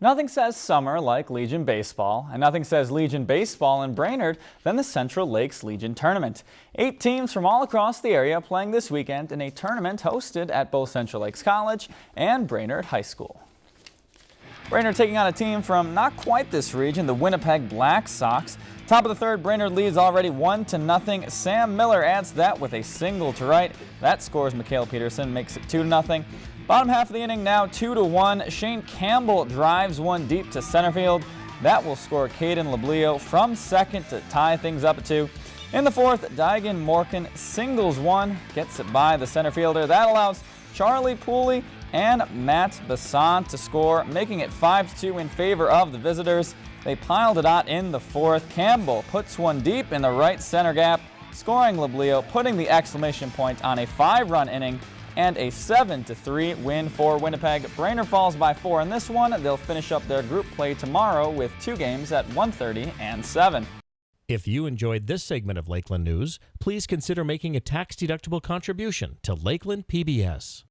Nothing says summer like Legion Baseball, and nothing says Legion Baseball in Brainerd than the Central Lakes Legion Tournament. Eight teams from all across the area playing this weekend in a tournament hosted at both Central Lakes College and Brainerd High School. Brainerd taking on a team from not quite this region, the Winnipeg Black Sox. Top of the third, Brainerd leads already 1 to nothing. Sam Miller adds that with a single to right. That scores Mikhail Peterson, makes it 2 to nothing. Bottom half of the inning now 2 to 1. Shane Campbell drives one deep to center field. That will score Caden Lablio from second to tie things up at 2. In the fourth, Digan Morgan singles one, gets it by the center fielder. That allows Charlie Pooley and Matt Basant to score, making it 5-2 in favor of the visitors. They piled it out in the fourth. Campbell puts one deep in the right center gap, scoring Lablio, putting the exclamation point on a five-run inning and a 7-3 win for Winnipeg. Brainerd falls by four in this one. They'll finish up their group play tomorrow with two games at 1.30 and 7. If you enjoyed this segment of Lakeland News, please consider making a tax-deductible contribution to Lakeland PBS.